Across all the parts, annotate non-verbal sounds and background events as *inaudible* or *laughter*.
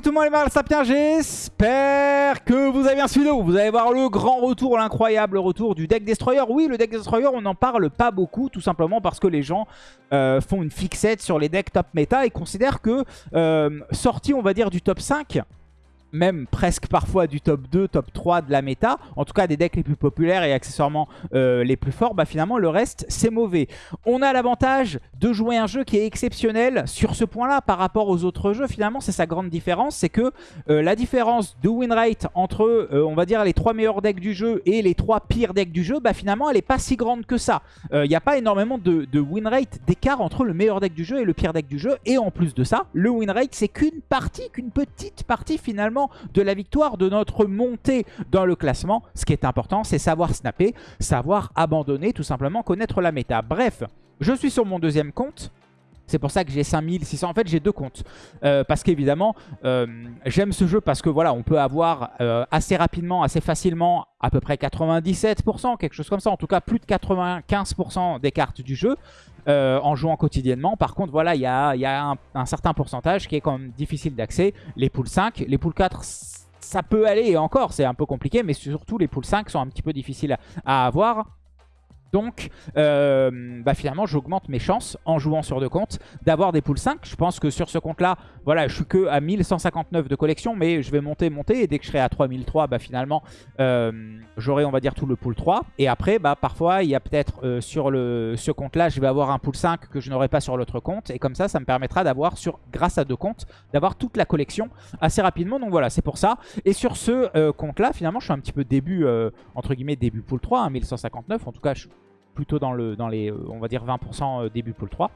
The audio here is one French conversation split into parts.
le monde les sapiens, j'espère que vous avez bien suivi. Vous allez voir le grand retour, l'incroyable retour du deck Destroyer. Oui, le deck Destroyer, on n'en parle pas beaucoup, tout simplement parce que les gens euh, font une fixette sur les decks top méta et considèrent que, euh, sorti on va dire du top 5, même presque parfois du top 2, top 3 de la méta, en tout cas des decks les plus populaires et accessoirement euh, les plus forts, bah finalement le reste c'est mauvais. On a l'avantage de jouer un jeu qui est exceptionnel sur ce point-là par rapport aux autres jeux. Finalement c'est sa grande différence, c'est que euh, la différence de win rate entre euh, on va dire les 3 meilleurs decks du jeu et les 3 pires decks du jeu, bah finalement elle est pas si grande que ça. Il n'y a pas énormément de win rate d'écart entre le meilleur deck du jeu et le pire deck du jeu. Et en plus de ça, le win rate c'est qu'une partie, qu'une petite partie finalement de la victoire, de notre montée dans le classement. Ce qui est important, c'est savoir snapper, savoir abandonner, tout simplement connaître la méta. Bref, je suis sur mon deuxième compte. C'est pour ça que j'ai 5600. En fait, j'ai deux comptes. Euh, parce qu'évidemment, euh, j'aime ce jeu parce que voilà, on peut avoir euh, assez rapidement, assez facilement, à peu près 97%, quelque chose comme ça. En tout cas, plus de 95% des cartes du jeu. En jouant quotidiennement. Par contre, voilà, il y a, un, certain pourcentage qui est quand même difficile d'accès. Les poules 5, les poules 4, ça peut aller encore, c'est un peu compliqué, mais surtout les poules 5 sont un petit peu difficiles à avoir. Donc, euh, bah finalement, j'augmente mes chances en jouant sur deux comptes d'avoir des poules 5. Je pense que sur ce compte-là, voilà, je suis que à 1159 de collection, mais je vais monter, monter. Et dès que je serai à 3003, bah finalement, euh, j'aurai, on va dire, tout le pool 3. Et après, bah parfois, il y a peut-être euh, sur le, ce compte-là, je vais avoir un pool 5 que je n'aurai pas sur l'autre compte. Et comme ça, ça me permettra d'avoir, sur grâce à deux comptes, d'avoir toute la collection assez rapidement. Donc voilà, c'est pour ça. Et sur ce compte-là, finalement, je suis un petit peu début, entre guillemets, début pool 3, 1159. En tout cas, je plutôt dans, le, dans les, euh, on va dire 20% euh, début pool 3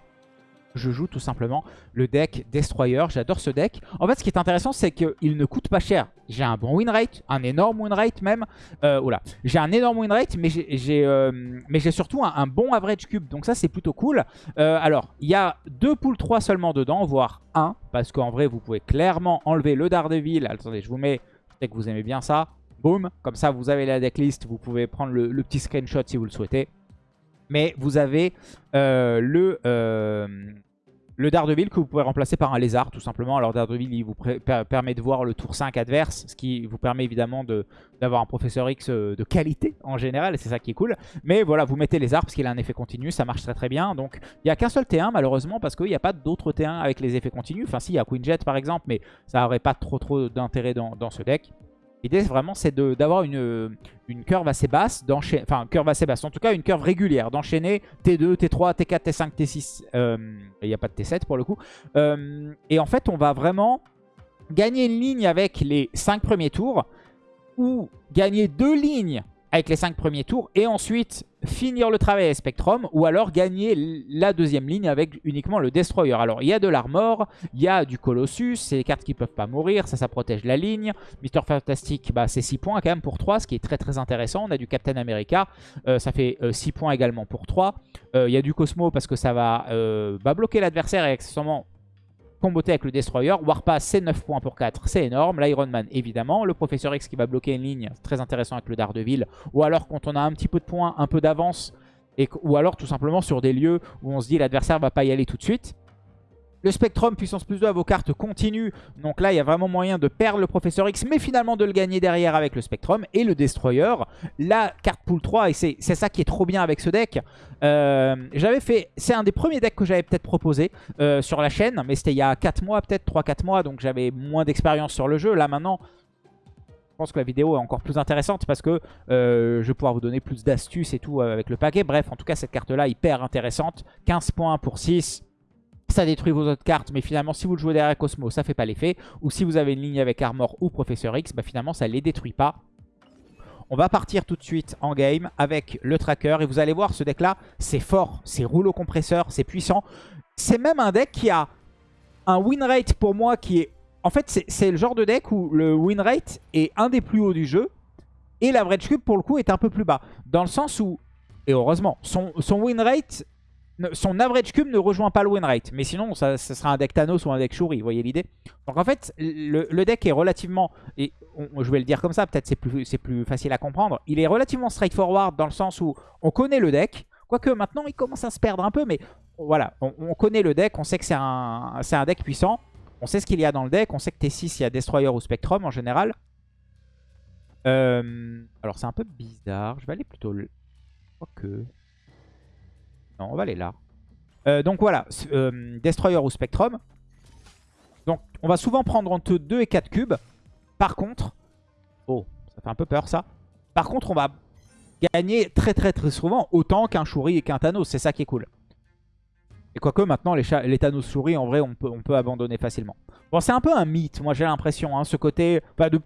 je joue tout simplement le deck Destroyer. J'adore ce deck. En fait, ce qui est intéressant, c'est qu'il ne coûte pas cher. J'ai un bon win rate, un énorme win rate même. Euh, j'ai un énorme win rate, mais j'ai surtout un, bon average cube. Donc ça, c'est plutôt cool. alors, il y a deux poules 3 seulement dedans, voire un. Parce qu'en vrai, vous pouvez clairement enlever le Daredevil. Attendez, je vous mets... Peut-être que vous aimez bien ça. Boum. Comme ça, vous avez la decklist. Vous pouvez prendre le petit screenshot si vous le souhaitez. Mais vous avez euh, le, euh, Daredevil que vous pouvez remplacer par un lézard tout simplement. Alors Daredevil il vous permet de voir le tour 5 adverse, ce qui vous permet évidemment d'avoir un professeur X euh, de qualité en général, et c'est ça qui est cool. Mais voilà, vous mettez lézard parce qu'il a un effet continu, ça marche très très bien. Donc il n'y a qu'un seul T1 malheureusement parce qu'il n'y a pas d'autres T1 avec les effets continus. Enfin si, il y a Queen Jet par exemple, mais ça n'aurait pas trop trop d'intérêt dans ce deck. L'idée vraiment c'est d'avoir une, une curve assez basse, enfin curve assez basse, en tout cas une curve régulière, d'enchaîner T2, T3, T4, T5, T6, il n'y a pas de T7 pour le coup. Euh, et en fait on va vraiment gagner une ligne avec les 5 premiers tours, ou gagner deux lignes avec les 5 premiers tours et ensuite finir le travail avec Spectrum ou alors gagner la deuxième ligne avec uniquement le Destroyer. Alors il y a de l'armor, il y a du Colossus, c'est des cartes qui peuvent pas mourir, ça ça protège la ligne. Mister Fantastic bah, c'est 6 points quand même pour 3 ce qui est très très intéressant. On a du Captain America, euh, ça fait 6 euh, points également pour 3. Euh, il y a du Cosmo parce que ça va bah, bloquer l'adversaire et accessoirement comboté avec le Destroyer. Warpass, c'est 9 points pour 4, c'est énorme. L'Iron Man, évidemment. Le Professeur X qui va bloquer une ligne, très intéressant avec le Daredevil. Ou alors quand on a un petit peu de points, un peu d'avance, ou alors tout simplement sur des lieux où on se dit l'adversaire va pas y aller tout de suite. Le Spectrum, puissance plus 2 à vos cartes continue. Donc là, il y a vraiment moyen de perdre le Professeur X, mais finalement de le gagner derrière avec le Spectrum. Et le Destroyer, la carte pool 3, et c'est ça qui est trop bien avec ce deck. Euh, j'avais fait, c'est un des premiers decks que j'avais peut-être proposé euh, sur la chaîne, mais c'était il y a 4 mois, peut-être 3-4 mois, donc j'avais moins d'expérience sur le jeu. Là maintenant, je pense que la vidéo est encore plus intéressante parce que euh, je vais pouvoir vous donner plus d'astuces et tout avec le paquet. Bref, en tout cas, cette carte-là, hyper intéressante. 15 points pour 6 ça détruit vos autres cartes, mais finalement, si vous le jouez derrière Cosmo, ça fait pas l'effet. Ou si vous avez une ligne avec Armor ou Professeur X, bah finalement, ça les détruit pas. On va partir tout de suite en game avec le tracker. Et vous allez voir, ce deck-là, c'est fort. C'est rouleau compresseur, c'est puissant. C'est même un deck qui a un win rate pour moi qui est... En fait, c'est le genre de deck où le win rate est un des plus hauts du jeu. Et l'average cube, pour le coup, est un peu plus bas. Dans le sens où, et heureusement, son, son win rate son average cube ne rejoint pas le win rate. Mais sinon, ça, sera un deck Thanos ou un deck Shuri, vous voyez l'idée Donc en fait, le, deck est relativement, et je vais le dire comme ça, peut-être c'est plus, plus facile à comprendre, il est relativement straightforward dans le sens où on connaît le deck, quoique maintenant il commence à se perdre un peu, mais voilà, on, connaît le deck, on sait que c'est un, un deck puissant. On sait ce qu'il y a dans le deck. On sait que T6, il y a Destroyer ou Spectrum en général. Euh, alors c'est un peu bizarre. Je vais aller plutôt... que Non, on va aller là. Euh, donc voilà, euh, Destroyer ou Spectrum. Donc on va souvent prendre entre 2 et 4 cubes. Par contre... Oh, ça fait un peu peur ça. Par contre, on va gagner très très très souvent autant qu'un Shuri et qu'un Thanos. C'est ça qui est cool. Et quoique maintenant, les, les Thanos Shuri, en vrai, on peut, on peut abandonner facilement. Bon, c'est un peu un mythe, moi j'ai l'impression. Hein, ce côté... de,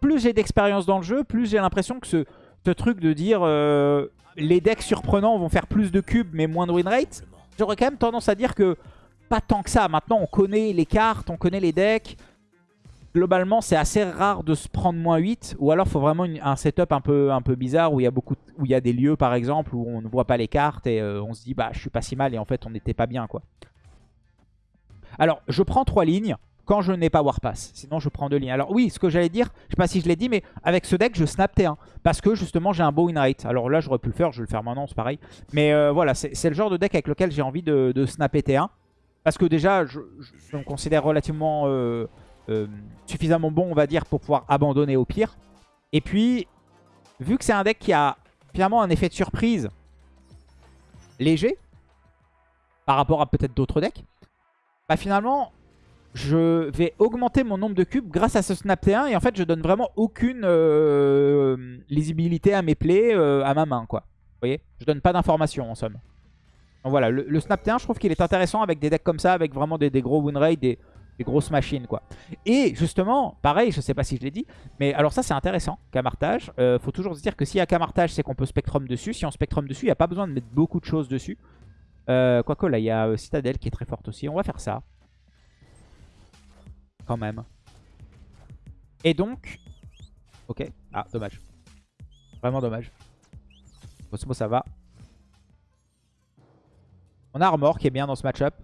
plus j'ai d'expérience dans le jeu, plus j'ai l'impression que ce, truc de dire euh, les decks surprenants vont faire plus de cubes mais moins de win rate, j'aurais quand même tendance à dire que pas tant que ça. Maintenant, on connaît les cartes, on connaît les decks globalement, c'est assez rare de se prendre moins 8. Ou alors, faut vraiment un setup un peu, un peu bizarre où il y a beaucoup, où il y a des lieux, par exemple, où on ne voit pas les cartes et euh, on se dit, bah, je suis pas si mal. Et en fait, on n'était pas bien, quoi. Alors, je prends 3 lignes quand je n'ai pas Warpass. Sinon, je prends 2 lignes. Alors oui, ce que j'allais dire, je sais pas si je l'ai dit, mais avec ce deck, je snap T1. Parce que justement, j'ai un beau win. Alors là, j'aurais pu le faire, je vais le faire maintenant, c'est pareil. Mais euh, voilà, c'est le genre de deck avec lequel j'ai envie de, de, snapper T1. Parce que déjà, je, me considère relativement... Euh, euh, suffisamment bon, on va dire, pour pouvoir abandonner au pire. Et puis, vu que c'est un deck qui a finalement un effet de surprise léger, par rapport à peut-être d'autres decks, bah finalement, je vais augmenter mon nombre de cubes grâce à ce Snap T1. Et en fait, je donne vraiment aucune euh, lisibilité à mes plays, euh, à ma main, quoi. Vous voyez? Je donne pas d'informations, en somme. Donc voilà, le, Snap T1, je trouve qu'il est intéressant avec des decks comme ça, avec vraiment des, gros win rates, des, des grosses machines quoi. Et justement, pareil, je sais pas si je l'ai dit, mais alors ça c'est intéressant, camartage. Euh, faut toujours se dire que s'il y a camartage, c'est qu'on peut spectrum dessus. Si on spectrum dessus, il n'y a pas besoin de mettre beaucoup de choses dessus. Euh, Quoique là, il y a euh, Citadel qui est très forte aussi. On va faire ça. Quand même. Et donc... Ok. Ah, dommage. Vraiment dommage. Cosmo, ça va. On a Armor qui est bien dans ce match-up.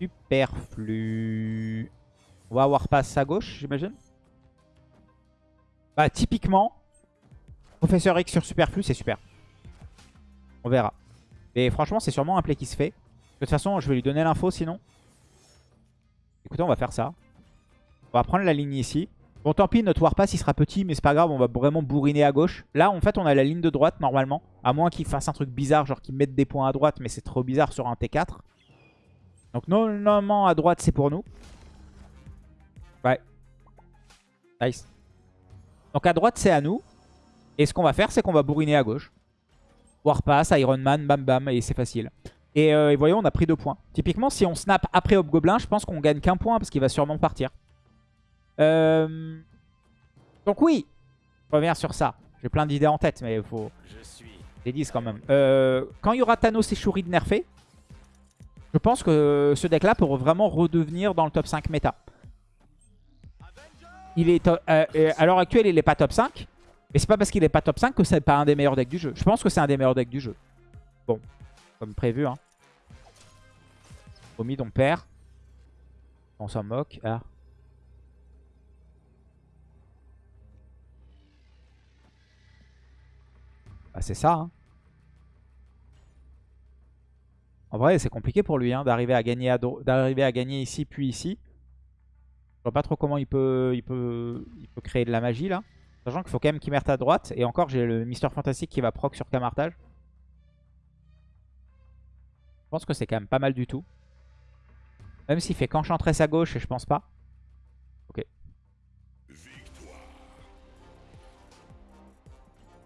Superflu. On va avoir passe à gauche, j'imagine. Bah, typiquement, Professeur X sur Superflu, c'est super. On verra. Et franchement, c'est sûrement un play qui se fait. De toute façon, je vais lui donner l'info sinon. Écoutez, on va faire ça. On va prendre la ligne ici. Bon, tant pis, notre Warpass, il sera petit, mais c'est pas grave, on va vraiment bourriner à gauche. Là, en fait, on a la ligne de droite, normalement. À moins qu'il fasse un truc bizarre, genre qu'il mette des points à droite, mais c'est trop bizarre sur un T4. Donc normalement à droite c'est pour nous. Ouais. Nice. Donc à droite c'est à nous. Et ce qu'on va faire c'est qu'on va bourriner à gauche. Warpass, Iron Man, bam bam et c'est facile. Euh, et, voyons on a pris deux points. Typiquement si on snap après Hobgoblin je pense qu'on gagne qu'un point parce qu'il va sûrement partir. Euh, donc oui, revenir sur ça. J'ai plein d'idées en tête mais il faut... Les 10 quand même. Euh, quand il y aura Thanos et Shuri de nerfé, je pense que ce deck-là peut vraiment redevenir dans le top 5 méta. Il est euh, euh, à l'heure actuelle, il n'est pas top 5. Mais c'est pas parce qu'il n'est pas top 5 que c'est pas un des meilleurs decks du jeu. Je pense que c'est un des meilleurs decks du jeu. Bon, comme prévu. Hein. Au mid, on perd. On s'en moque. Ah. Ah, c'est ça. Hein. En vrai, c'est compliqué pour lui hein, d'arriver à, gagner ici puis ici. Je vois pas trop comment il peut, créer de la magie là. Sachant qu'il faut quand même qu'il mette à droite. Et encore, j'ai le Mister Fantastique qui va proc sur Camartage. Je pense que c'est quand même pas mal du tout. Même s'il fait qu'enchantress à gauche et je pense pas. Ok.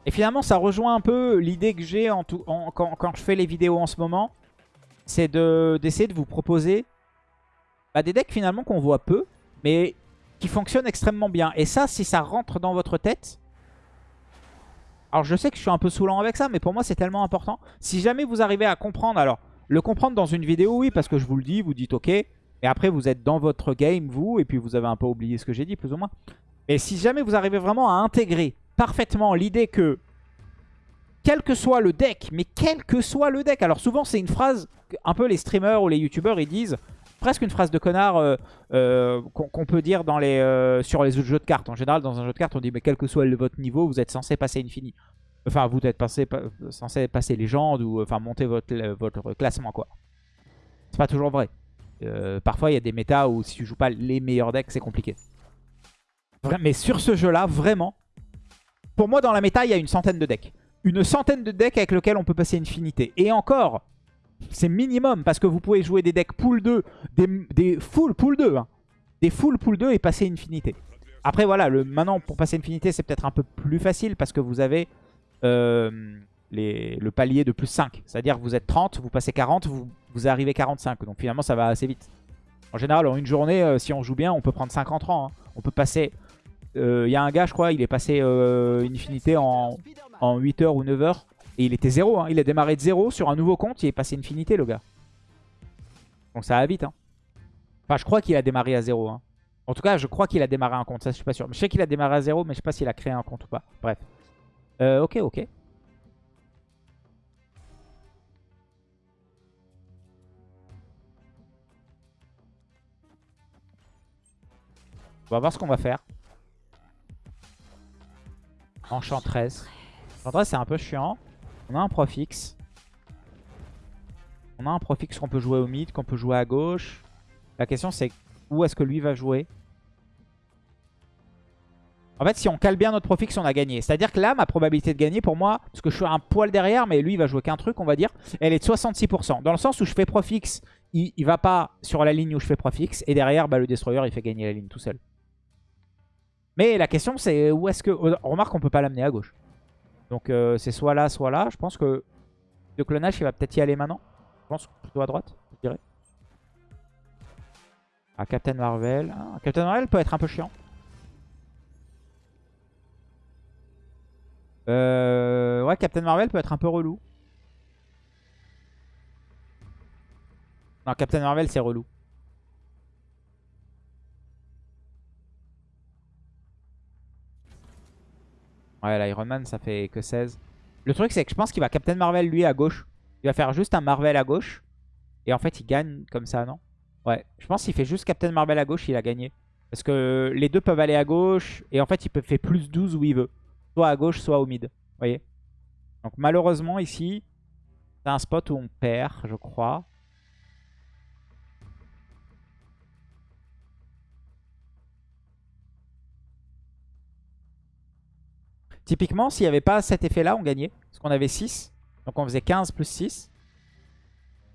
Et finalement, ça rejoint un peu l'idée que j'ai en quand, quand je fais les vidéos en ce moment c'est d'essayer de, vous proposer bah, des decks finalement qu'on voit peu, mais qui fonctionnent extrêmement bien. Et ça, si ça rentre dans votre tête... Alors je sais que je suis un peu saoulant avec ça, mais pour moi c'est tellement important. Si jamais vous arrivez à comprendre, alors le comprendre dans une vidéo, oui, parce que je vous le dis, vous dites ok. Et après vous êtes dans votre game, vous, et puis vous avez un peu oublié ce que j'ai dit, plus ou moins. Mais si jamais vous arrivez vraiment à intégrer parfaitement l'idée que quel que soit le deck, mais quel que soit le deck. Alors souvent c'est une phrase, un peu les streamers ou les youtubeurs ils disent, presque une phrase de connard euh, euh, qu'on peut dire euh, sur les jeux de cartes. En général dans un jeu de cartes on dit mais quel que soit votre niveau vous êtes censé passer Infini. Enfin vous êtes censé passer légende ou enfin monter votre, votre classement quoi. C'est pas toujours vrai. Euh, parfois, il y a des méta où si tu joues pas les meilleurs decks, c'est compliqué. mais sur ce jeu-là, vraiment, pour moi, dans la méta, il y a une centaine de decks. Une centaine de decks avec lesquels on peut passer Infinité. Et encore, c'est minimum parce que vous pouvez jouer des decks pool 2, des, full pool 2, hein. des full pool 2 et passer Infinité. Après, voilà, le, maintenant, pour passer Infinité, c'est peut-être un peu plus facile parce que vous avez les, le palier de plus 5. C'est-à-dire vous êtes 30, vous passez 40, vous, vous arrivez 45. Donc finalement, ça va assez vite. En général, en une journée, euh, si on joue bien, on peut prendre 50 ans. Hein. On peut passer... Il euh, y a un gars, je crois, il est passé Infinité en, en 8 heures ou 9 heures. Et il était 0. Hein. Il a démarré de 0 sur un nouveau compte. Il est passé Infinité, le gars. Donc ça va vite. Hein. Enfin, je crois qu'il a démarré à 0. Hein. En tout cas, je crois qu'il a démarré un compte. Ça, je suis pas sûr. Je sais qu'il a démarré à 0, mais je sais pas s'il a créé un compte ou pas. Bref. Euh, ok, ok. On va voir ce qu'on va faire. Enchantress. Enchantress, c'est un peu chiant. On a un profix. On a un profix qu'on peut jouer au mid, qu'on peut jouer à gauche. La question, c'est où est-ce que lui va jouer? En fait, si on cale bien notre profix, on a gagné. C'est-à-dire que là, ma probabilité de gagner pour moi, parce que je suis un poil derrière, mais lui, il va jouer qu'un truc, on va dire, elle est de 66%. Dans le sens où je fais profix, il, il va pas sur la ligne où je fais profix, et derrière, bah, le destroyer, il fait gagner la ligne tout seul. Mais la question, c'est où est-ce que... On remarque qu'on peut pas l'amener à gauche. Donc euh, c'est soit là, soit là. Je pense que le clonage, il va peut-être y aller maintenant. Je pense plutôt à droite, je dirais. Ah, Captain Marvel. Ah, Captain Marvel peut être un peu chiant. Euh, ouais, Captain Marvel peut être un peu relou. Non, Captain Marvel, c'est relou. Ouais, l'Iron Man, ça fait que 16. Le truc, c'est que je pense qu'il va Captain Marvel, lui, à gauche. Il va faire juste un Marvel à gauche. Et en fait, il gagne comme ça, non? Ouais, je pense qu'il fait juste Captain Marvel à gauche, il a gagné. Parce que les deux peuvent aller à gauche. Et en fait, il peut faire plus 12 où il veut. Soit à gauche, soit au mid. Vous voyez Donc malheureusement, ici, c'est un spot où on perd, je crois. Typiquement, s'il n'y avait pas cet effet-là, on gagnait. Parce qu'on avait 6. Donc on faisait 15 plus 6.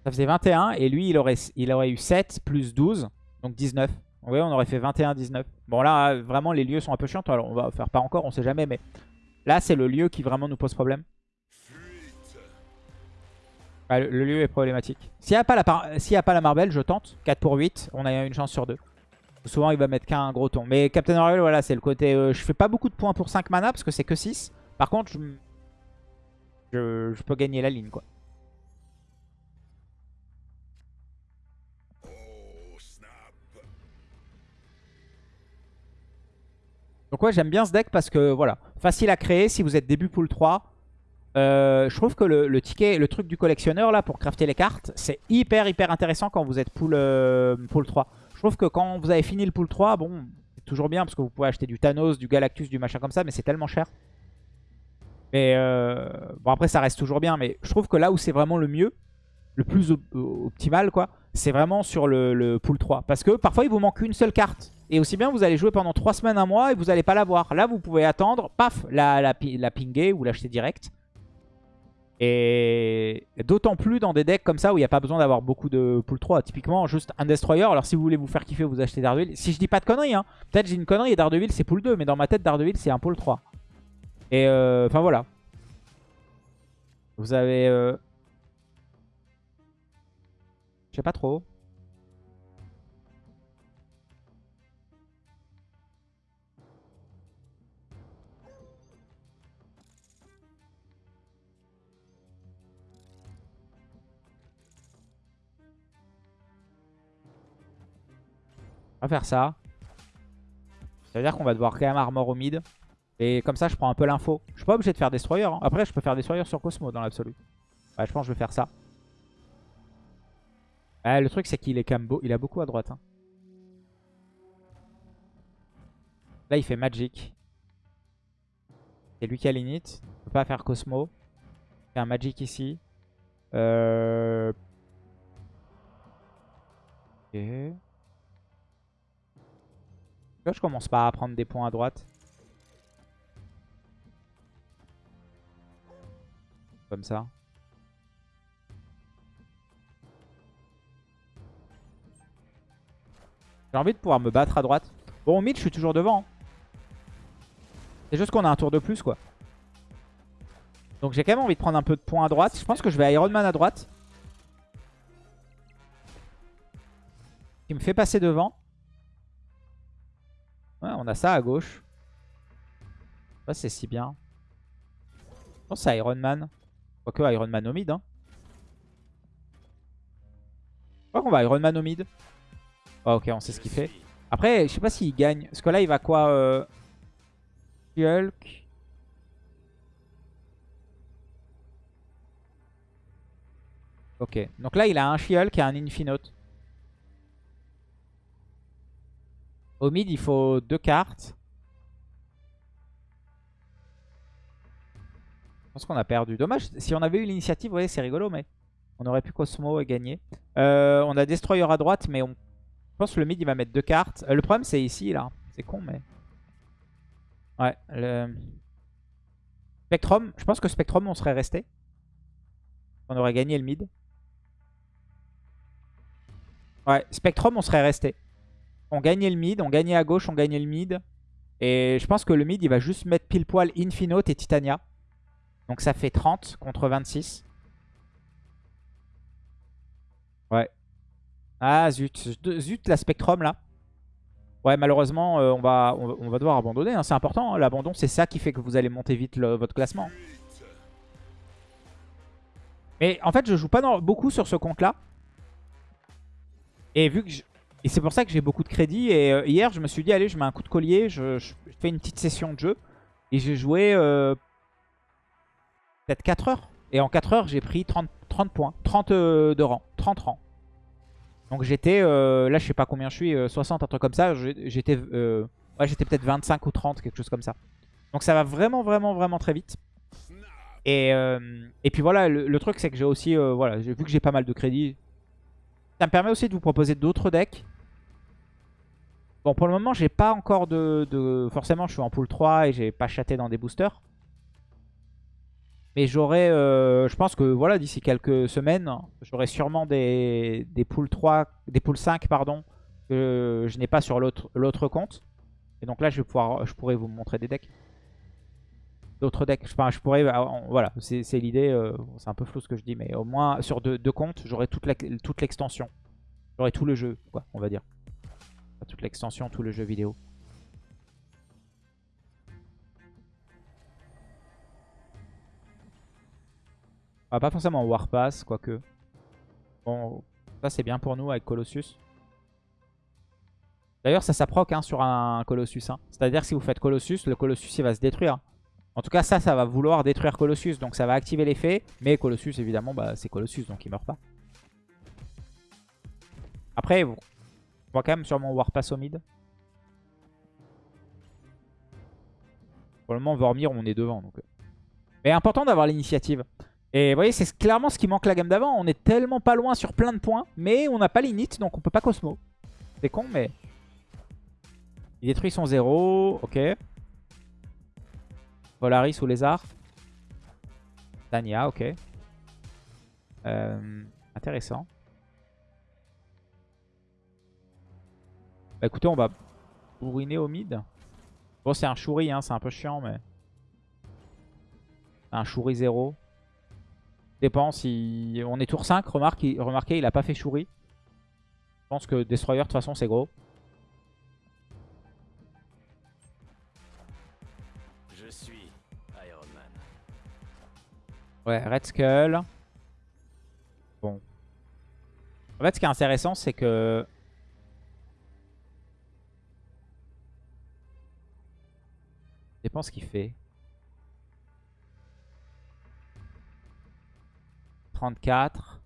Ça faisait 21. Et lui, il aurait, il aurait eu 7 plus 12. Donc 19. Vous voyez, on aurait fait 21-19. Bon là, vraiment, les lieux sont un peu chiants. Alors on va faire pas encore, on sait jamais. Mais là, c'est le lieu qui vraiment nous pose problème. le, lieu est problématique. S'il n'y a, pas la, a pas la Marvel, je tente. 4 pour 8, on a une chance sur 2. Souvent, il va mettre qu'un gros ton. Mais Captain Marvel, voilà, c'est le côté... Euh, je fais pas beaucoup de points pour 5 mana parce que c'est que 6. Par contre, je, je, peux gagner la ligne, quoi. Donc ouais, j'aime bien ce deck parce que, voilà, facile à créer si vous êtes début pool 3. Euh, je trouve que le, ticket, le truc du collectionneur, là, pour crafter les cartes, c'est hyper, hyper intéressant quand vous êtes pool, euh, pool 3. Je trouve que quand vous avez fini le pool 3, bon, c'est toujours bien parce que vous pouvez acheter du Thanos, du Galactus, du machin comme ça, mais c'est tellement cher. Mais euh, bon, après, ça reste toujours bien, mais je trouve que là où c'est vraiment le mieux, le plus optimal, quoi, c'est vraiment sur le, pool 3. Parce que parfois, il vous manque une seule carte. Et aussi bien, vous allez jouer pendant 3 semaines, un mois, et vous n'allez pas l'avoir. Là, vous pouvez attendre, paf, la, la, la pinguer ou l'acheter direct. Et d'autant plus dans des decks comme ça où il n'y a pas besoin d'avoir beaucoup de pool 3. Typiquement, juste un Destroyer. Alors si vous voulez vous faire kiffer, vous achetez Daredevil. Si je dis pas de conneries, hein. peut-être j'ai une connerie et Daredevil c'est pool 2. Mais dans ma tête, Daredevil c'est un pool 3. Et euh, enfin voilà. Vous avez... Euh... Je sais pas trop. On va faire ça. Ça veut dire qu'on va devoir quand même armor au mid. Et comme ça, je prends un peu l'info. Je suis pas obligé de faire Destroyer. Hein. Après, je peux faire Destroyer sur Cosmo dans l'absolu. Ouais, je pense que je vais faire ça. le truc, c'est qu'il est quand même beau. Il a beaucoup à droite. Hein. Là, il fait Magic. C'est lui qui a l'init. Il peut pas faire Cosmo. Fait un Magic ici. Euh... Je commence pas à prendre des points à droite. Comme ça. J'ai envie de pouvoir me battre à droite. Bon, au mid, je suis toujours devant. hein. C'est juste qu'on a un tour de plus, quoi. Donc j'ai quand même envie de prendre un peu de points à droite. Je pense que je vais Iron Man à droite. Qui me fait passer devant. On a ça à gauche. Ça, c'est si bien. Je pense c'est Iron Man. Quoique Iron Man au mid. Hein. Je crois qu'on va Iron Man au mid. Ah, ok, on sait ce qu'il fait. Après, je sais pas s'il gagne. Parce que là, il va quoi euh... Hulk. Ok, donc là il a un She-Hulk et un Infinote. Au mid il faut deux cartes. Je pense qu'on a perdu. Dommage, si on avait eu l'initiative, vous voyez c'est rigolo, mais on aurait pu Cosmo et gagner. Euh, on a Destroyer à droite, mais on... je pense que le mid il va mettre deux cartes. Euh, le problème c'est ici là, c'est con mais... Ouais. Spectrum, je pense que Spectrum on serait resté. On aurait gagné le mid. Ouais, Spectrum, on serait resté. On gagnait le mid, on gagnait à gauche, on gagnait le mid. Et je pense que le mid, il va juste mettre pile poil Infinote et Titania. Donc ça fait 30 contre 26. Ouais. Ah zut, zut la Spectrum là. Ouais, malheureusement, euh, on, va, devoir abandonner. hein. C'est important, hein. l'abandon, c'est ça qui fait que vous allez monter vite votre classement. Mais en fait, je joue pas beaucoup sur ce compte-là. Et vu que et c'est pour ça que j'ai beaucoup de crédit. Et euh, hier, je me suis dit, allez, je mets un coup de collier, je, fais une petite session de jeu. Et j'ai joué euh, peut-être 4 heures. Et en 4 heures, j'ai pris 30, 30 points. 30 euh, de rang. 30 rangs. Donc j'étais, là je sais pas combien je suis, euh, 60, un truc comme ça. J'étais peut-être 25 ou 30, quelque chose comme ça. Donc ça va vraiment, vraiment, vraiment très vite. Et, et puis voilà, le, truc c'est que j'ai aussi, voilà, vu que j'ai pas mal de crédits, ça me permet aussi de vous proposer d'autres decks. Bon, pour le moment, j'ai pas encore de, de- Forcément, je suis en pool 3 et j'ai pas chaté dans des boosters. Mais j'aurai, euh, je pense que voilà, d'ici quelques semaines, j'aurai sûrement des, des poules 3, des poules 5, pardon, que je n'ai pas sur l'autre compte. Et donc là, je vais pouvoir, je pourrais vous montrer des decks. D'autres decks. Enfin, je pourrais, euh, voilà, c'est l'idée. euh, c'est un peu flou ce que je dis, mais au moins sur deux, comptes, j'aurai toute la- toute l'extension. j'aurai tout le jeu, quoi, on va dire. Toute l'extension, tout le jeu vidéo. Ah, pas forcément Warpass, quoique. Bon, ça c'est bien pour nous avec Colossus. D'ailleurs, ça s'approque hein, sur un Colossus. hein. C'est-à-dire que si vous faites Colossus, le Colossus il va se détruire. En tout cas, ça, ça va vouloir détruire Colossus. Donc ça va activer l'effet. Mais Colossus, évidemment, bah, c'est Colossus, donc il meurt pas. Après, va quand même sûrement Warpass au mid. Pour le moment, Vormir, on est devant. Donc. euh. Mais important d'avoir l'initiative. Et vous voyez, c'est clairement ce qui manque la gamme d'avant. On est tellement pas loin sur plein de points, mais on n'a pas l'init, donc on peut pas Cosmo. C'est con, mais... Il détruit son zéro, ok. Polaris ou Lézard. Tania, ok. Euh, intéressant. Bah écoutez, on va bourriner au mid. Bon, c'est un Shuri, hein, c'est un peu chiant, mais... Un Shuri 0. Dépend si... On est tour 5, remarque, il- remarquez, il a pas fait Shuri. Je pense que Destroyer, de toute façon, c'est gros. Je suis Iron Man. Ouais, Red Skull. Bon. En fait, ce qui est intéressant, c'est que... dépend ce qu'il fait. 34.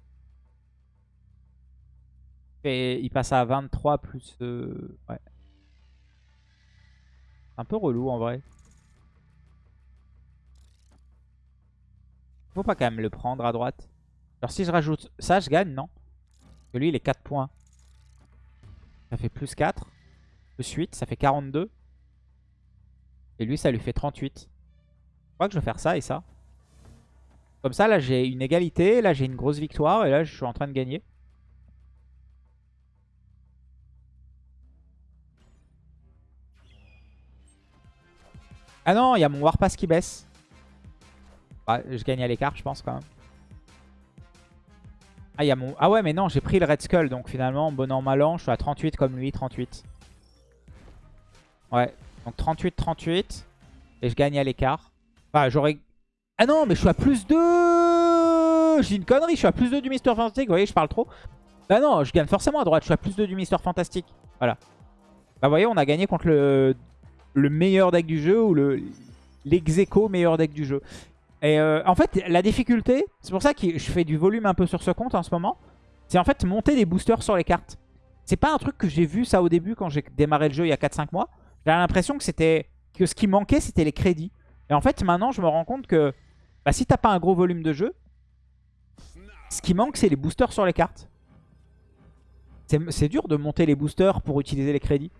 Et il passe à 23 plus... euh, Ouais. Un peu relou en vrai. Faut pas quand même le prendre à droite. Alors si je rajoute ça, je gagne, non? Parce que lui, il est 4 points. Ça fait plus 4. Plus 8, ça fait 42. Et lui, ça lui fait 38. Je crois que je vais faire ça et ça. Comme ça, là, j'ai une égalité. Là, j'ai une grosse victoire. Et là, je suis en train de gagner. Ah non, il y a mon Warpass qui baisse. Ah, je gagne à l'écart, je pense, quand même. Ah, y a mon... ah ouais, mais non, j'ai pris le Red Skull. Donc finalement, bon an, mal an, je suis à 38 comme lui, 38. Ouais, donc 38, 38. Et je gagne à l'écart. Enfin, j'aurais... Ah non, mais je suis à plus 2 J'ai une connerie, je suis à plus 2 du Mister Fantastic. Vous voyez, je parle trop. Bah non, je gagne forcément à droite. Je suis à plus 2 du Mister Fantastic. Voilà. Bah vous voyez, on a gagné contre le, le meilleur deck du jeu ou le meilleur deck du jeu. Et euh, en fait, la difficulté, c'est pour ça que je fais du volume un peu sur ce compte en ce moment, c'est en fait monter des boosters sur les cartes. C'est pas un truc que j'ai vu ça au début quand j'ai démarré le jeu il y a 4-5 mois. J'ai l'impression que c'était que ce qui manquait, c'était les crédits. Et en fait, maintenant, je me rends compte que bah, si t'as pas un gros volume de jeu, ce qui manque, c'est les boosters sur les cartes. C'est dur de monter les boosters pour utiliser les crédits.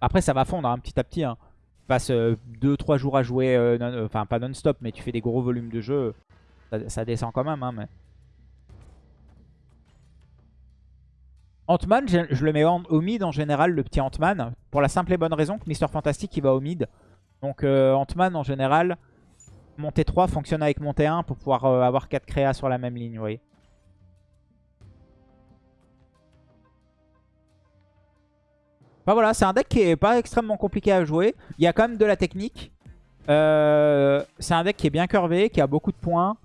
Après, ça va fondre hein, petit à petit. Hein. Tu passes 2-3 jours à jouer, euh, euh, enfin pas non-stop, mais tu fais des gros volumes de jeu. Ça, descend quand même. Hein. Ant-Man, je, le mets au mid en général, le petit Ant-Man. Pour la simple et bonne raison que Mister Fantastic, il va au mid. Donc euh, Ant-Man, en général, mon T3 fonctionne avec mon T1 pour pouvoir avoir 4 créas sur la même ligne, vous voyez. voilà, c'est un deck qui est pas extrêmement compliqué à jouer. Il y a quand même de la technique. Euh, c'est un deck qui est bien curvé, qui a beaucoup de points.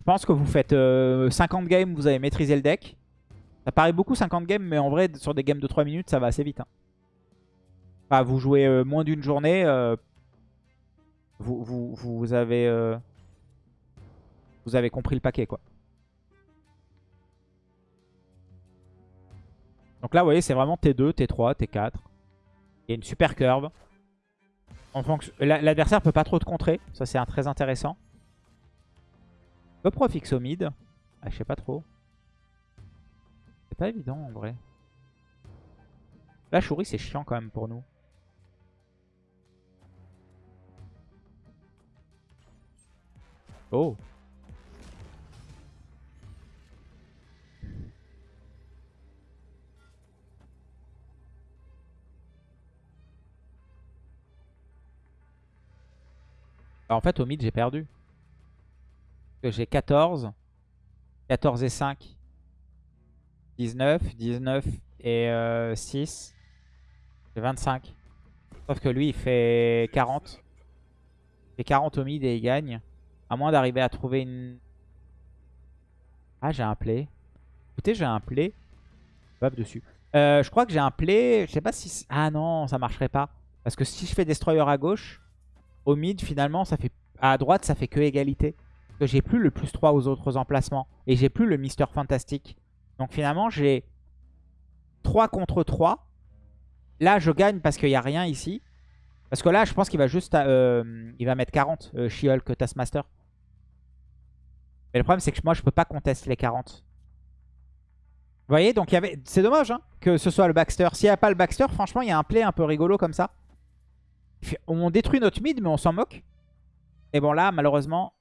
Je pense que vous faites 50 euh, games, vous avez maîtrisé le deck. Ça paraît beaucoup 50 games, mais en vrai, sur des games de 3 minutes, ça va assez vite. Hein. Enfin, vous jouez euh, moins d'une journée, vous, vous, vous, avez, vous avez compris le paquet, quoi. Donc là, vous voyez, c'est vraiment T2, T3, T4. Il y a une super curve. L'adversaire peut pas trop te contrer. Ça, c'est très intéressant. Le pro fixe au mid. Ah, je sais pas trop. Pas évident en vrai. La chourie, c'est chiant quand même pour nous. Oh Bah, en fait, au mid, j'ai perdu. J'ai 14. 14 et 5. 19. 19 et 6. J'ai 25. Sauf que lui, il fait 40. Il fait 40 au mid et il gagne. À moins d'arriver à trouver une... Ah, j'ai un play. Écoutez, j'ai un play. Hop, dessus. Euh, je crois que j'ai un play. Je sais pas si... Ah non, ça marcherait pas. Parce que si je fais Destroyer à gauche, au mid, finalement, ça fait à droite, ça fait que égalité. que j'ai plus le plus 3 aux autres emplacements. Et j'ai plus le Mister Fantastique. Donc finalement, j'ai 3 contre 3. Là, je gagne parce qu'il n'y a rien ici. Parce que là, je pense qu'il va juste... Euh, il va mettre 40, euh, She-Hulk Taskmaster. Mais le problème, c'est que moi, je peux pas contester les 40. Vous voyez, donc il y avait... c'est dommage hein, que ce soit le Baxter. S'il n'y a pas le Baxter, franchement, il y a un play un peu rigolo comme ça. On détruit notre mid, mais on s'en moque. Et bon, là, malheureusement,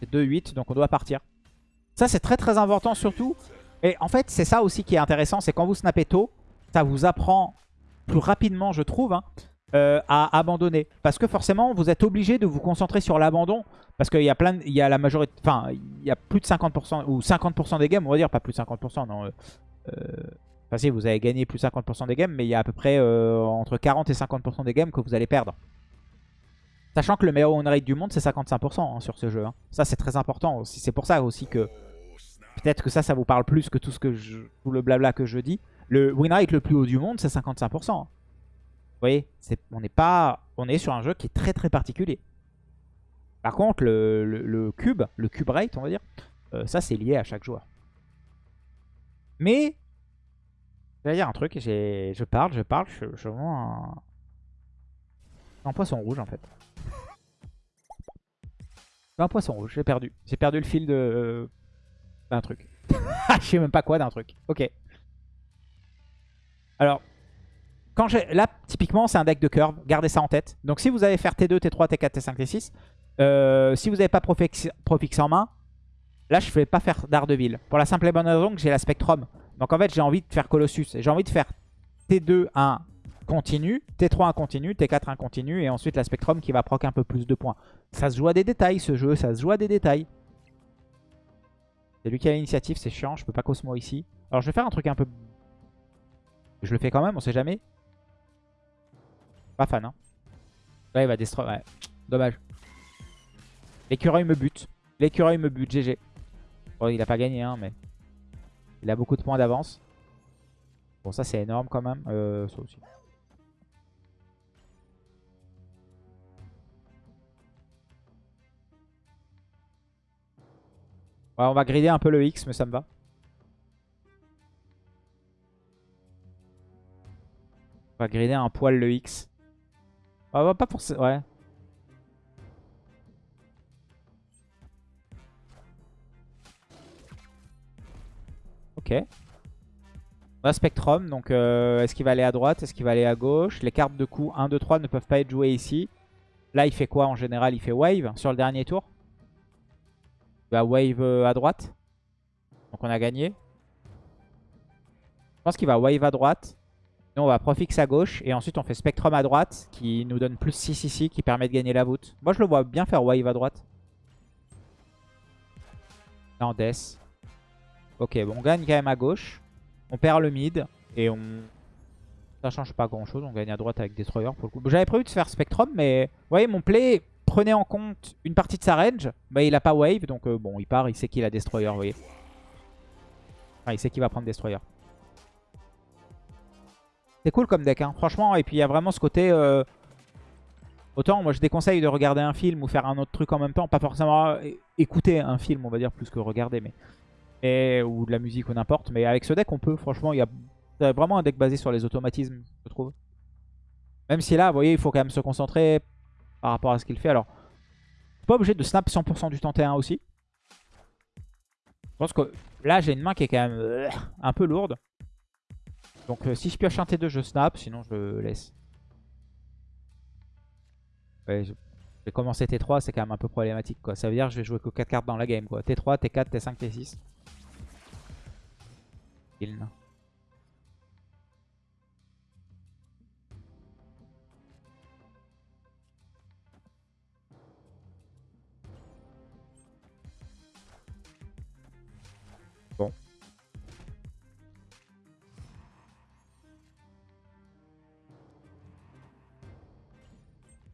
c'est 2-8, donc on doit partir. Ça, c'est très très important surtout. Et en fait, c'est ça aussi qui est intéressant, c'est quand vous snappez tôt, ça vous apprend plus rapidement, je trouve, hein, euh, à abandonner. Parce que forcément, vous êtes obligé de vous concentrer sur l'abandon. Parce qu'il y a plein, il y a la majorité, enfin, il y a plus de 50%, ou 50% des games, on va dire, pas plus de 50%, non. Euh, euh, enfin si, vous avez gagné plus de 50% des games, mais il y a à peu près entre 40 et 50% des games que vous allez perdre. Sachant que le meilleur win rate du monde, c'est 55% hein, sur ce jeu. Hein. Ça, c'est très important. C'est pour ça aussi que... Peut-être que ça, ça vous parle plus que tout, ce que je, tout le blabla que je dis. Le win rate le plus haut du monde, c'est 55%. Hein. Vous voyez, on n'est pas, on est sur un jeu qui est très très particulier. Par contre, le, cube, le cube rate, on va dire, euh, ça c'est lié à chaque joueur. Mais, je vais dire un truc, je parle, je parle, je, suis vraiment un poisson rouge en fait un poisson rouge, j'ai perdu. J'ai perdu le fil de... d'un truc. *laughs* Je sais même pas quoi d'un truc. Ok. Alors, quand là, typiquement, c'est un deck de curve. Gardez ça en tête. Donc, si vous allez faire T2, T3, T4, T5, T6, si vous n'avez pas Profix, en main, là, je ne vais pas faire d'Ardeville. Pour la simple et bonne raison que j'ai la Spectrum. Donc, en fait, j'ai envie de faire Colossus. J'ai envie de faire T2, 1 continu, T3, 1 continu, T4, 1 continu, et ensuite la Spectrum qui va proc un peu plus de points. Ça se joue à des détails, ce jeu. Ça se joue à des détails. C'est lui qui a l'initiative, c'est chiant. Je peux pas Cosmo ici. Alors, je vais faire un truc un peu... Je le fais quand même, on sait jamais. Pas fan, hein. Là, il va destroy. Ouais, dommage. L'écureuil me bute. L'écureuil me bute, GG. Bon, il a pas gagné, hein, mais... Il a beaucoup de points d'avance. Bon, ça, c'est énorme quand même. Euh, ça aussi. Ouais, on va grider un peu le X, mais ça me va. On va grider un poil le X. On va pas pour ça. Ouais. Ok. On a Spectrum, donc euh, est-ce qu'il va aller à droite Est-ce qu'il va aller à gauche? Les cartes de coup 1, 2, 3 ne peuvent pas être jouées ici. Là, il fait quoi en général? Il fait Wave sur le dernier tour? Va Wave euh, à droite. Donc on a gagné. Je pense qu'il va Wave à droite. On va Profix à gauche. Et ensuite, on fait Spectrum à droite. Qui nous donne plus 6 ici. Qui permet de gagner la voûte. Moi, je le vois bien faire Wave à droite. Non, Death. Ok, bon, on gagne quand même à gauche. On perd le mid. Et on... Ça change pas grand chose. On gagne à droite avec Destroyer pour le coup. J'avais prévu de faire Spectrum. Mais vous voyez, mon play prenait en compte une partie de sa range. Mais il a pas Wave. Donc euh, bon, il part. Il sait qu'il a Destroyer, vous voyez. Enfin, il sait qu'il va prendre Destroyer. C'est cool comme deck, hein. franchement. Et puis il y a vraiment ce côté... Euh... Autant moi je déconseille de regarder un film ou faire un autre truc en même temps. Pas forcément écouter un film, on va dire, plus que regarder. mais Et... Ou de la musique ou n'importe. Mais avec ce deck, on peut. Franchement, il y a vraiment un deck basé sur les automatismes, je trouve. Même si là, vous voyez, il faut quand même se concentrer par rapport à ce qu'il fait. Alors, pas obligé de snap 100% du temps T1 aussi. Je pense que là, j'ai une main qui est quand même euh, un peu lourde. Donc euh, si je pioche un T2, je snap, sinon je laisse. Je vais commencer T3, c'est quand même un peu problématique. quoi. Ça veut dire que je vais jouer que 4 cartes dans la game. quoi. T3, T4, T5, T6. Kiln.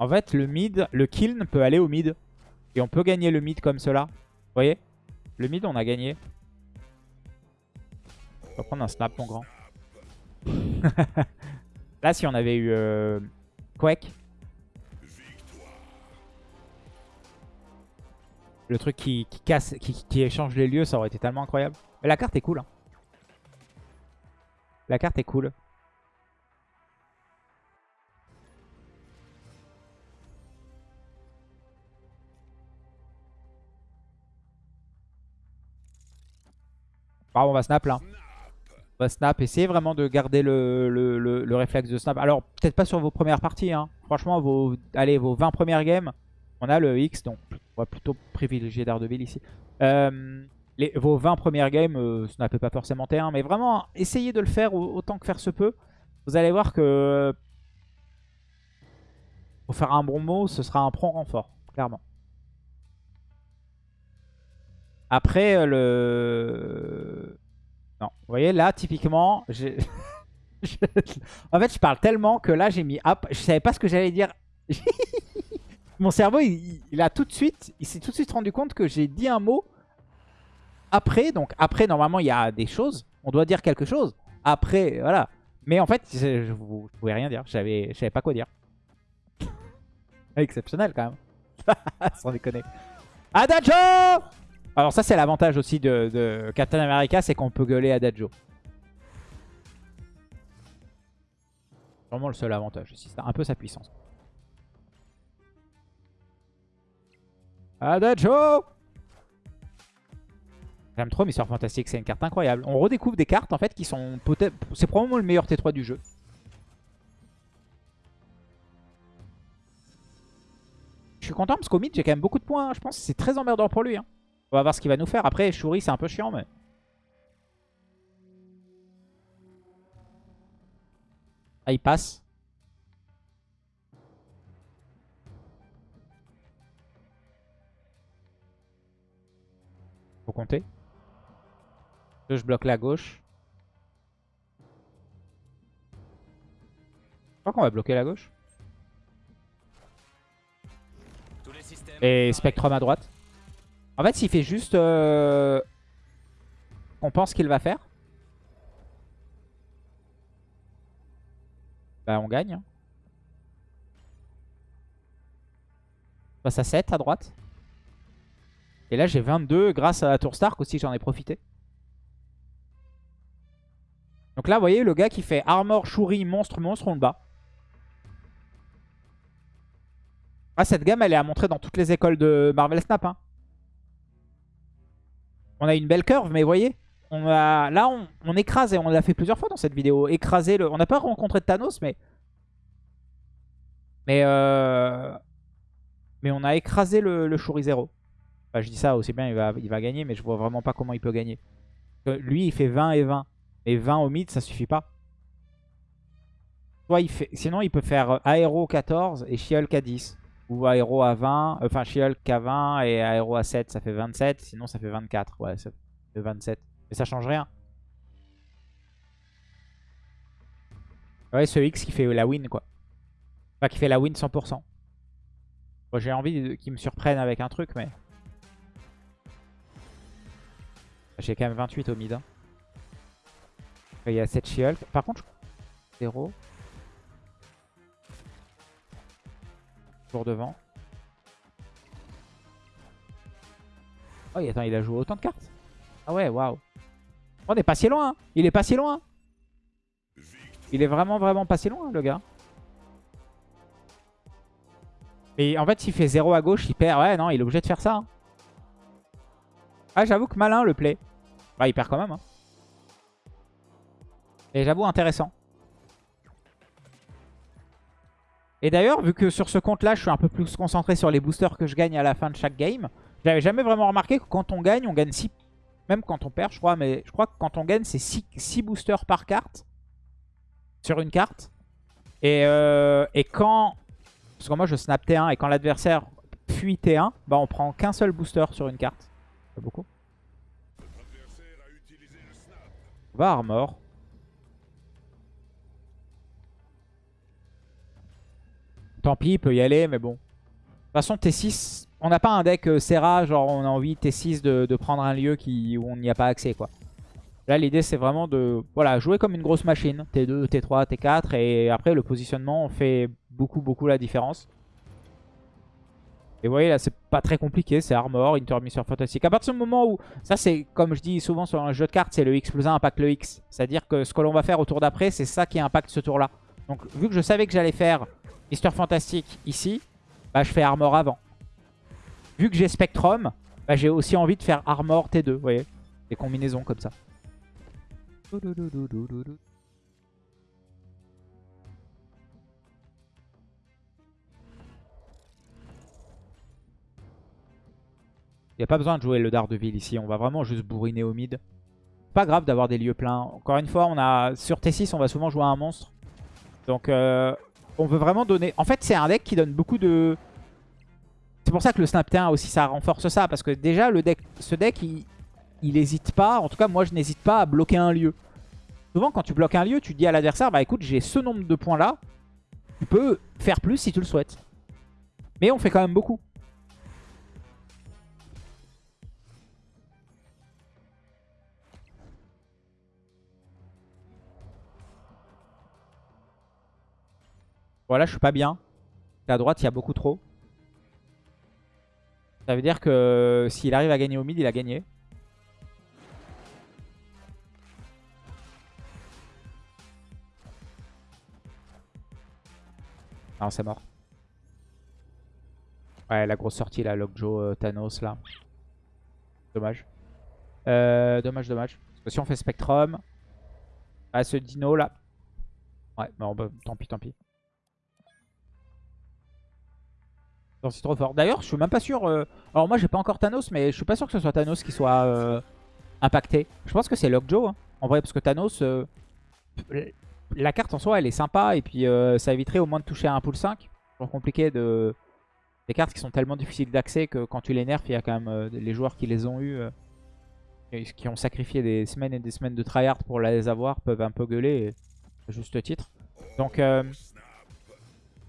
En fait, le mid, le kiln peut aller au mid. Et on peut gagner le mid comme cela. Vous voyez? Le mid, on a gagné. On va prendre un snap, mon grand. *laughs* Là, si on avait eu euh, Quake. Le truc qui, casse, qui, échange les lieux, ça aurait été tellement incroyable. Mais la carte est cool. Hein. La carte est cool. Ah, on va snap là. On va snap. Essayez vraiment de garder le, le, réflexe de snap. Alors, peut-être pas sur vos premières parties. Hein. Franchement, vos, allez, vos 20 premières games, on a le X. Donc, on va plutôt privilégier Daredevil ici. Euh, les, vos 20 premières games, euh, pas forcément T1. Mais vraiment, essayez de le faire autant que faire se peut. Vous allez voir que... Pour faire un bon mot, ce sera un prompt renfort. Clairement. Après, euh, le... Non, vous voyez, là, typiquement, *laughs* en fait, je parle tellement que là, j'ai mis up. Je savais pas ce que j'allais dire. *laughs* Mon cerveau, il, a tout de suite, il s'est tout de suite rendu compte que j'ai dit un mot après. Donc après, normalement, il y a des choses. On doit dire quelque chose. Après, voilà. Mais en fait, je, je, pouvais rien dire. Je savais pas quoi dire. *laughs* Exceptionnel quand même. Sans déconner. Adagio alors ça c'est l'avantage aussi de, Captain America, c'est qu'on peut gueuler Adagio. Vraiment le seul avantage aussi, c'est un peu sa puissance. Adagio J'aime trop Mister Fantastic, c'est une carte incroyable. On redécouvre des cartes en fait qui sont peut-être... C'est probablement le meilleur T3 du jeu. Je suis content parce qu'au mid j'ai quand même beaucoup de points. hein. Je pense que c'est très emmerdant pour lui. hein. On va voir ce qu'il va nous faire. Après, Shuri c'est un peu chiant mais... Ah, il passe. Faut compter. Je bloque la gauche. Je crois qu'on va bloquer la gauche. Et. Spectrum à droite. En fait, s'il fait juste... Euh... On pense qu'il va faire. Bah, on gagne. hein. On passe à 7 à droite. Et là, j'ai 22 grâce à la Tour Stark aussi, j'en ai profité. Donc là, vous voyez, le gars qui fait Armor, Shuri, Monstre, Monstre, on le bat. Ah, cette gamme, elle est à montrer dans toutes les écoles de Marvel Snap. hein. On a une belle curve, mais vous voyez, on a, là, on, on écrase, et on l'a fait plusieurs fois dans cette vidéo, écraser le... On n'a pas rencontré Thanos, mais... Mais, euh... mais on a écrasé le, le Shuri Zero. Enfin, je dis ça aussi bien, il va, gagner, mais je vois vraiment pas comment il peut gagner. Que lui, il fait 20 et 20. Et 20 au mid, ça suffit pas. Il. Sinon, il peut faire Aéro 14 et à 10. Ou Aéro à 20. euh, Enfin, She-Hulk à 20 et Aéro à 7, ça fait 27. Sinon, ça fait 24. Ouais, ça fait 27. Mais ça change rien. Ouais, ce X qui fait la win, quoi. Enfin, qui fait la win 100%. Bon, J'ai envie qu'il me surprenne avec un truc, mais... J'ai quand même 28 au mid. hein. Il y a 7 She-Hulk. Par contre, 0. Toujours devant. Oh, attends, il a joué autant de cartes Ah ouais, waouh. On est pas si loin. hein. Il est pas si loin. Il est vraiment, vraiment pas si loin, le gars. Mais en fait, s'il fait 0 à gauche, il perd. Ouais, non, il est obligé de faire ça. hein. Ah, j'avoue que malin le play. Bah, il perd quand même. hein. Et j'avoue, intéressant. Et d'ailleurs, vu que sur ce compte-là, je suis un peu plus concentré sur les boosters que je gagne à la fin de chaque game, j'avais jamais vraiment remarqué que quand on gagne, on gagne 6... Même quand on perd, je crois, mais je crois que quand on gagne, c'est 6, boosters par carte. Sur une carte. Et, euh, et quand... Parce que moi, je snap T1, et quand l'adversaire fuit T1, bah on prend qu'un seul booster sur une carte. C'est beaucoup. Va Armor. Tant pis, il peut y aller, mais bon. De toute façon, T6, on n'a pas un deck euh, Serra, genre on a envie T6 de, prendre un lieu où on n'y a pas accès, quoi. Là, l'idée, c'est vraiment de voilà, jouer comme une grosse machine. T2, T3, T4, et après, le positionnement fait beaucoup, beaucoup la différence. Et vous voyez, là, c'est pas très compliqué. C'est Armor, Intermission Fantastique. À partir du moment où... Ça, c'est, comme je dis souvent sur un jeu de cartes, c'est le X plus 1 impacte le X. C'est-à-dire que ce que l'on va faire au tour d'après, c'est ça qui impacte ce tour-là. Donc, vu que je savais que j'allais faire Mister Fantastique ici, bah, je fais Armor avant. Vu que j'ai Spectrum, bah, j'ai aussi envie de faire Armor T2, vous voyez Des combinaisons comme ça. Il n'y a pas besoin de jouer le Daredevil ici. On va vraiment juste bourriner au mid. Pas grave d'avoir des lieux pleins. Encore une fois, on a sur T6, on va souvent jouer à un monstre. Donc, euh, on veut vraiment donner... En fait, c'est un deck qui donne beaucoup de... C'est pour ça que le Snap T1 aussi, ça renforce ça. Parce que déjà, le deck, ce deck, il, il hésite pas. En tout cas, moi, je n'hésite pas à bloquer un lieu. Souvent, quand tu bloques un lieu, tu dis à l'adversaire, bah écoute, j'ai ce nombre de points là. Tu peux faire plus si tu le souhaites. Mais on fait quand même beaucoup. Voilà, je suis pas bien. À droite, il y a beaucoup trop. Ça veut dire que s'il arrive à gagner au mid, il a gagné. Non, c'est mort. Ouais, la grosse sortie là, Lockjaw, euh, Thanos là. Dommage. Euh, dommage, dommage. Parce que si on fait Spectrum, à ce dino là. Ouais, bon, bah, tant pis, tant pis. D'ailleurs, je suis même pas sûr. euh, Alors, moi, j'ai pas encore Thanos, mais je suis pas sûr que ce soit Thanos qui soit euh, impacté. Je pense que c'est Lockjaw, hein, en vrai, parce que Thanos, euh, la carte en soi, elle est sympa, et puis ça éviterait au moins de toucher à un pool 5. C'est compliqué de. Des cartes qui sont tellement difficiles d'accès que quand tu les nerfs, il y a quand même les joueurs qui les ont eu, qui ont sacrifié des semaines et des semaines de tryhard pour les avoir, peuvent un peu gueuler, et juste titre. Donc,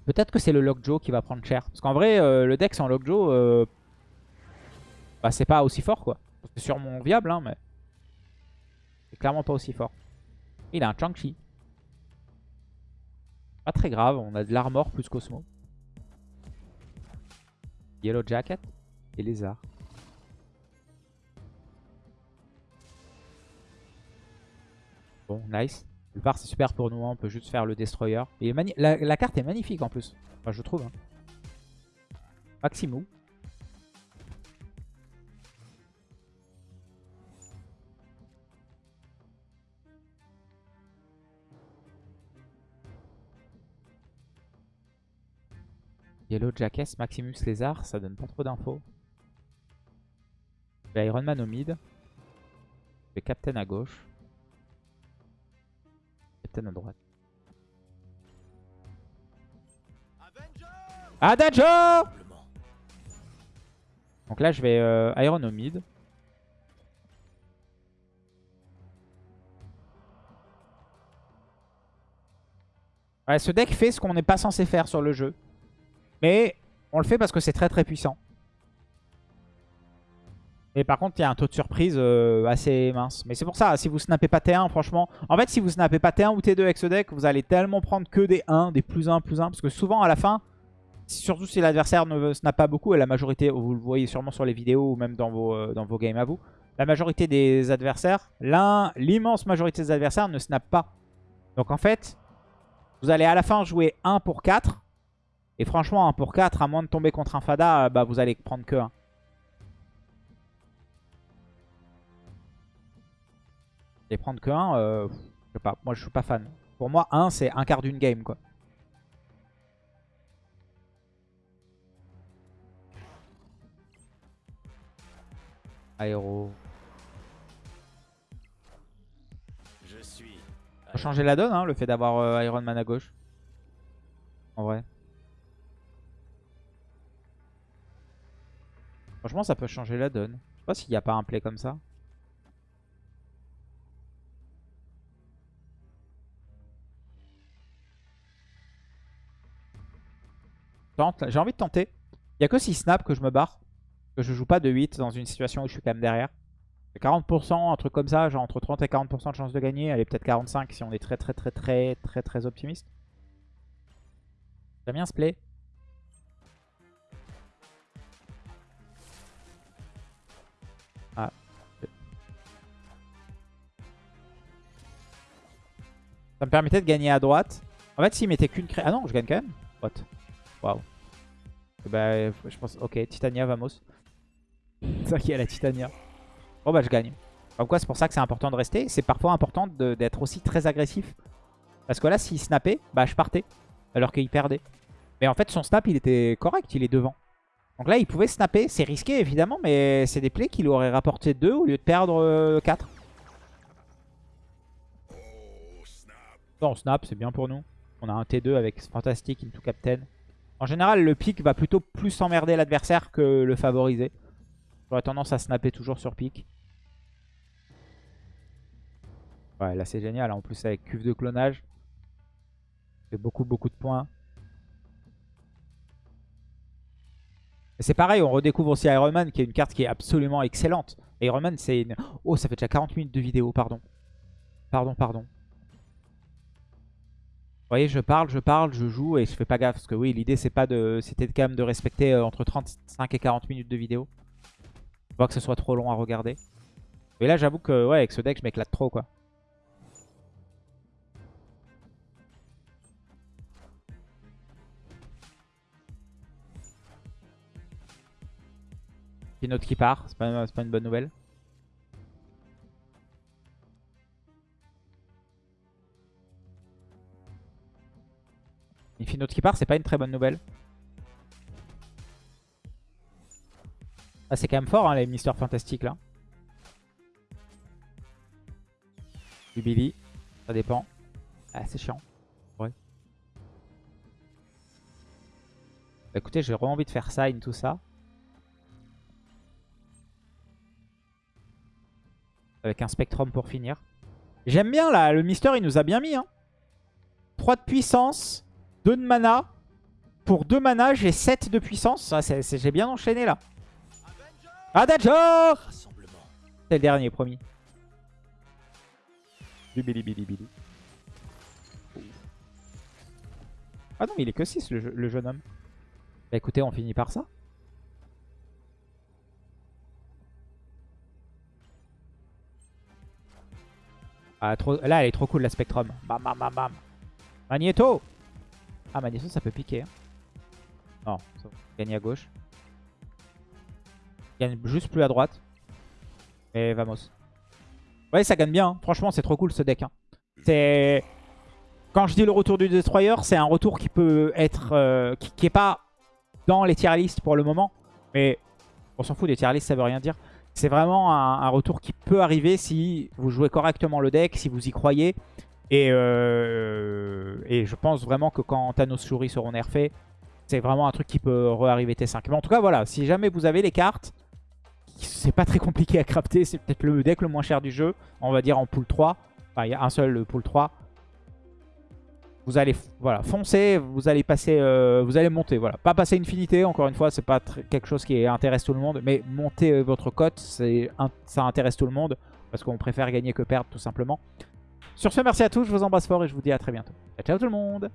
peut-être que c'est le Lockjaw qui va prendre cher. Parce qu'en vrai, euh, le deck sans Lockjaw, euh, bah, c'est pas aussi fort, quoi. C'est sûrement viable, hein, mais c'est clairement pas aussi fort. Il a un Chang-Chi. Pas très grave, on a de l'armor plus Cosmo. Yellow Jacket et Lézard. Bon, nice. Le part c'est super pour nous, on peut juste faire le Destroyer. Et la, carte est magnifique en plus, enfin, je trouve. Hein. Maximou. Yellow Jacket, Maximus Lézard, ça donne pas trop d'infos. Iron Man au mid. J'ai Captain à gauche. Captain à droite. Adagio Donc là, je vais euh, Iron au mid. Ouais, ce deck fait ce qu'on n'est pas censé faire sur le jeu. Mais on le fait parce que c'est très très puissant. Et par contre, il y a un taux de surprise euh, assez mince. Mais c'est pour ça, si vous snappez pas T1, franchement... En fait, si vous snappez pas T1 ou T2 avec ce deck, vous allez tellement prendre que des 1, des plus 1, plus 1. Parce que souvent, à la fin, surtout si l'adversaire ne snap pas beaucoup, et la majorité, vous le voyez sûrement sur les vidéos ou même dans vos, euh, games à vous, la majorité des adversaires, l'immense majorité des adversaires ne snap pas. Donc en fait, vous allez à la fin jouer 1 pour 4. Et franchement, 1 pour 4, à moins de tomber contre un Fada, bah, vous allez prendre que 1. Et prendre que 1, euh, je sais pas, moi je suis pas fan. Pour moi, 1 c'est un quart d'une game quoi. Aéro. Je suis. Ça changer la donne, hein, le fait d'avoir euh, Iron Man à gauche. En vrai. Franchement, ça peut changer la donne. Je sais pas s'il n'y a pas un play comme ça. J'ai envie de tenter. Il n'y a que si snap que je me barre. Que je joue pas de 8 dans une situation où je suis quand même derrière. C'est 40%, un truc comme ça, genre entre 30 et 40% de chance de gagner. Allez, peut-être 45 si on est très très très très très très optimiste. J'aime bien ce play. Ah. Ça me permettait de gagner à droite. En fait, s'il mettait qu'une cré... Ah non, je gagne quand même. What? Waouh. Bah, je pense... Ok, Titania, vamos. *laughs* C'est vrai qu'il y a la Titania. Bon bah je gagne. Comme quoi c'est pour ça que c'est important de rester. C'est parfois important d'être aussi très agressif. Parce que là s'il snappait, bah je partais. Alors qu'il perdait. Mais en fait son snap il était correct, il est devant. Donc là il pouvait snapper. C'est risqué évidemment mais c'est des plays qui lui auraient rapporté 2 au lieu de perdre 4. Non snap c'est bien pour nous. On a un T2 avec Fantastic into Captain. En général le pick va plutôt plus emmerder l'adversaire que le favoriser. J'aurais tendance à snapper toujours sur pick. Ouais, là c'est génial. En plus avec cuve de clonage. fait beaucoup beaucoup de points. C'est pareil, on redécouvre aussi Iron Man qui est une carte qui est absolument excellente. Iron Man c'est une... Oh, ça fait déjà 40 minutes de vidéo, pardon. Pardon, pardon. Vous voyez, je parle, je parle, je joue et je fais pas gaffe. Parce que oui, l'idée c'est pas de... C'était quand même de respecter euh, entre 35 et 40 minutes de vidéo. Pas que ce soit trop long à regarder. Mais là, j'avoue que ouais, avec ce deck, je m'éclate trop quoi. Une autre qui part, c'est pas, c'est pas une bonne nouvelle. Infinote qui part, c'est pas une très bonne nouvelle. Ah, c'est quand même fort, hein, les Mister Fantastic là. Du Billy, ça dépend. Ah, c'est chiant. Ouais. Bah, écoutez, j'ai vraiment envie de faire sign tout ça. Avec un Spectrum pour finir. J'aime bien là, le Mister il nous a bien mis. Hein. 3 de puissance, 2 de mana. Pour 2 mana, j'ai 7 de puissance. Ah, j'ai bien enchaîné là. Adagio C'est le dernier, promis. Du Billy. Ah non, il est que 6 le, jeune homme. Bah écoutez, on finit par ça. Ah, trop... Là, elle est trop cool la Spectrum. Bam, bam, bam, bam. Magneto Ah, Magneto, ça peut piquer. Hein. Non, ça gagner à gauche. Gagne juste plus à droite. Et vamos. Ouais, ça gagne bien. Hein. Franchement, c'est trop cool ce deck. Hein. C'est... Quand je dis le retour du Destroyer, c'est un retour qui peut être... Euh, qui, est pas dans les tier list pour le moment. Mais on s'en fout des tier list, ça veut rien dire. C'est vraiment un, retour qui peut arriver si vous jouez correctement le deck, si vous y croyez. Et, euh, et je pense vraiment que quand Thanos Shuri seront nerfés, c'est vraiment un truc qui peut re-arriver T5. Mais en tout cas, voilà, si jamais vous avez les cartes, c'est pas très compliqué à crafter. C'est peut-être le deck le moins cher du jeu, on va dire en pool 3. Enfin, il y a un seul pool 3. Vous allez voilà, foncer, vous allez passer, euh, vous allez monter. Voilà. Pas passer Infinité, encore une fois, c'est pas quelque chose qui intéresse tout le monde. Mais monter votre cote, ça intéresse tout le monde. Parce qu'on préfère gagner que perdre, tout simplement. Sur ce, merci à tous, je vous embrasse fort et je vous dis à très bientôt. Ciao, ciao tout le monde